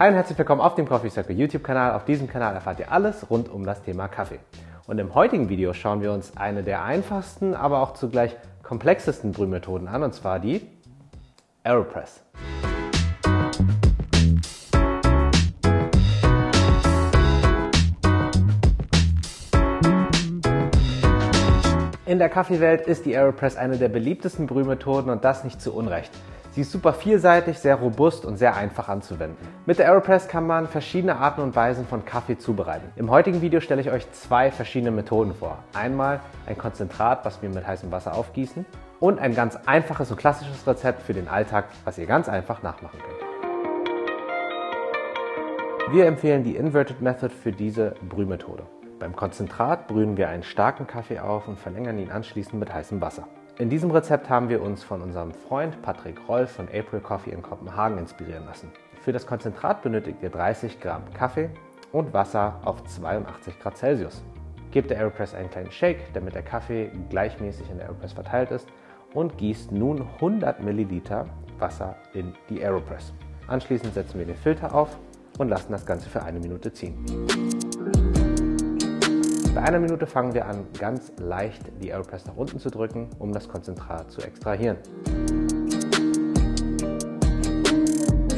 Hi und herzlich willkommen auf dem Coffee Circle YouTube Kanal. Auf diesem Kanal erfahrt ihr alles rund um das Thema Kaffee. Und im heutigen Video schauen wir uns eine der einfachsten, aber auch zugleich komplexesten Brühmethoden an, und zwar die Aeropress. In der Kaffeewelt ist die Aeropress eine der beliebtesten Brühmethoden und das nicht zu Unrecht. Sie ist super vielseitig, sehr robust und sehr einfach anzuwenden. Mit der Aeropress kann man verschiedene Arten und Weisen von Kaffee zubereiten. Im heutigen Video stelle ich euch zwei verschiedene Methoden vor. Einmal ein Konzentrat, was wir mit heißem Wasser aufgießen und ein ganz einfaches und klassisches Rezept für den Alltag, was ihr ganz einfach nachmachen könnt. Wir empfehlen die Inverted Method für diese Brühmethode. Beim Konzentrat brühen wir einen starken Kaffee auf und verlängern ihn anschließend mit heißem Wasser. In diesem Rezept haben wir uns von unserem Freund Patrick Rolf von April Coffee in Kopenhagen inspirieren lassen. Für das Konzentrat benötigt ihr 30 Gramm Kaffee und Wasser auf 82 Grad Celsius. Gebt der Aeropress einen kleinen Shake, damit der Kaffee gleichmäßig in der Aeropress verteilt ist und gießt nun 100 Milliliter Wasser in die Aeropress. Anschließend setzen wir den Filter auf und lassen das Ganze für eine Minute ziehen. Bei einer Minute fangen wir an, ganz leicht die Aeropress nach unten zu drücken, um das Konzentrat zu extrahieren.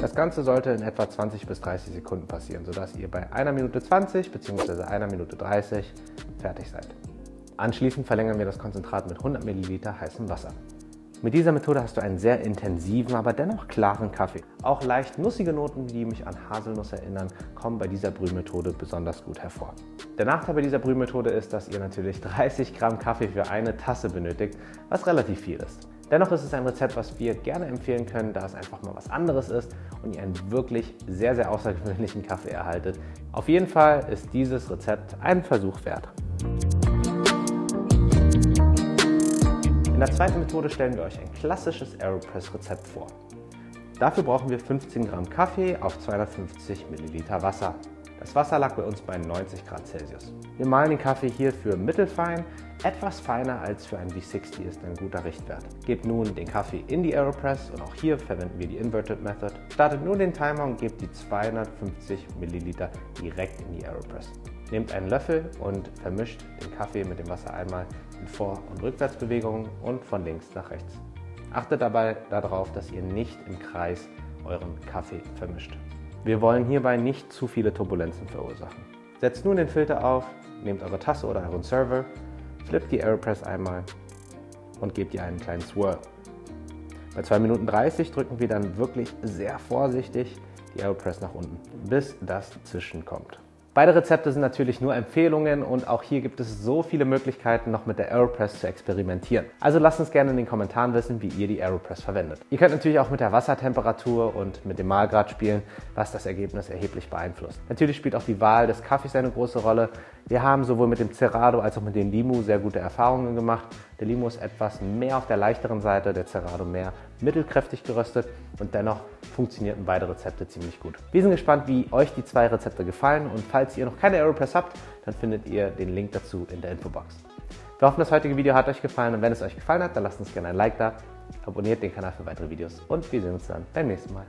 Das Ganze sollte in etwa 20 bis 30 Sekunden passieren, sodass ihr bei einer Minute 20 bzw. einer Minute 30 fertig seid. Anschließend verlängern wir das Konzentrat mit 100 ml heißem Wasser. Mit dieser Methode hast du einen sehr intensiven, aber dennoch klaren Kaffee. Auch leicht nussige Noten, die mich an Haselnuss erinnern, kommen bei dieser Brühmethode besonders gut hervor. Der Nachteil bei dieser Brühmethode ist, dass ihr natürlich 30 Gramm Kaffee für eine Tasse benötigt, was relativ viel ist. Dennoch ist es ein Rezept, was wir gerne empfehlen können, da es einfach mal was anderes ist und ihr einen wirklich sehr, sehr außergewöhnlichen Kaffee erhaltet. Auf jeden Fall ist dieses Rezept einen Versuch wert. In der zweiten Methode stellen wir euch ein klassisches Aeropress-Rezept vor. Dafür brauchen wir 15 Gramm Kaffee auf 250 Milliliter Wasser. Das Wasser lag bei uns bei 90 Grad Celsius. Wir mahlen den Kaffee hier für mittelfein, etwas feiner als für ein V60 ist ein guter Richtwert. Gebt nun den Kaffee in die Aeropress und auch hier verwenden wir die Inverted Method. Startet nur den Timer und gebt die 250 Milliliter direkt in die Aeropress. Nehmt einen Löffel und vermischt den Kaffee mit dem Wasser einmal in Vor- und Rückwärtsbewegungen und von links nach rechts. Achtet dabei darauf, dass ihr nicht im Kreis euren Kaffee vermischt. Wir wollen hierbei nicht zu viele Turbulenzen verursachen. Setzt nun den Filter auf, nehmt eure Tasse oder euren Server, flippt die Aeropress einmal und gebt ihr einen kleinen Swirl. Bei 2 Minuten 30 drücken wir dann wirklich sehr vorsichtig die Aeropress nach unten, bis das Zischen kommt. Beide Rezepte sind natürlich nur Empfehlungen und auch hier gibt es so viele Möglichkeiten, noch mit der Aeropress zu experimentieren. Also lasst uns gerne in den Kommentaren wissen, wie ihr die Aeropress verwendet. Ihr könnt natürlich auch mit der Wassertemperatur und mit dem Mahlgrad spielen, was das Ergebnis erheblich beeinflusst. Natürlich spielt auch die Wahl des Kaffees eine große Rolle. Wir haben sowohl mit dem Cerrado als auch mit dem Limu sehr gute Erfahrungen gemacht. Der Limu ist etwas mehr auf der leichteren Seite, der Cerrado mehr mittelkräftig geröstet und dennoch funktionierten beide Rezepte ziemlich gut. Wir sind gespannt, wie euch die zwei Rezepte gefallen und falls ihr noch keine Aeropress habt, dann findet ihr den Link dazu in der Infobox. Wir hoffen, das heutige Video hat euch gefallen und wenn es euch gefallen hat, dann lasst uns gerne ein Like da, abonniert den Kanal für weitere Videos und wir sehen uns dann beim nächsten Mal.